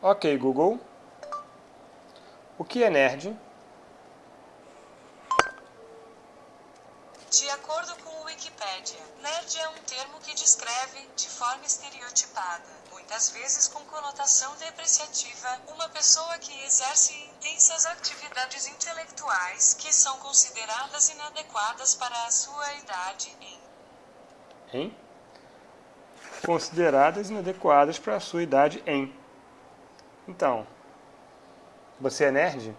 Ok, Google. O que é nerd? De acordo com o Wikipedia, nerd é um termo que descreve, de forma estereotipada, muitas vezes com conotação depreciativa, uma pessoa que exerce intensas atividades intelectuais que são consideradas inadequadas para a sua idade em Hein? Consideradas inadequadas para a sua idade em. Então, você é nerd?